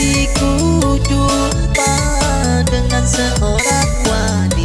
diriku jumpa dengan seorang wanita.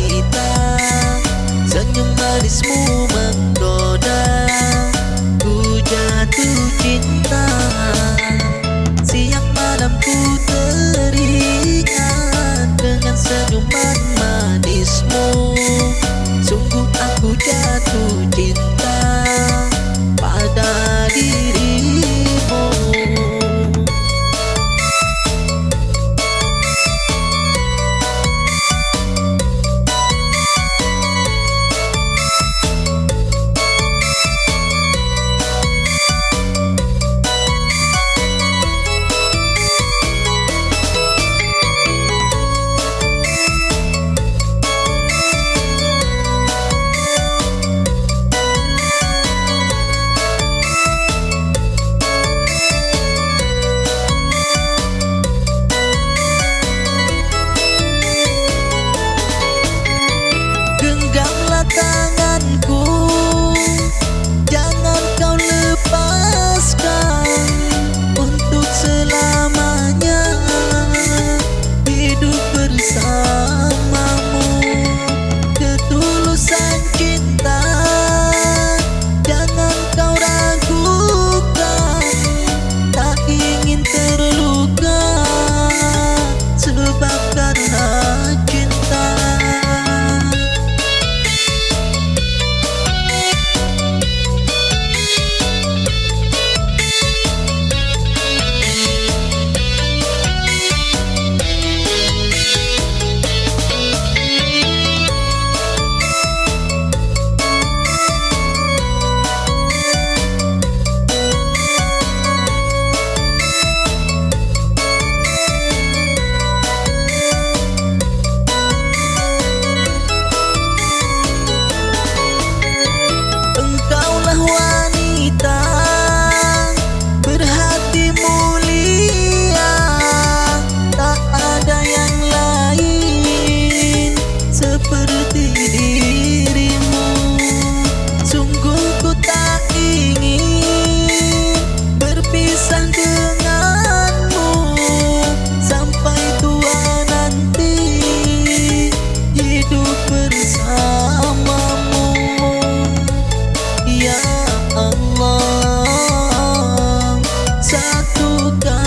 done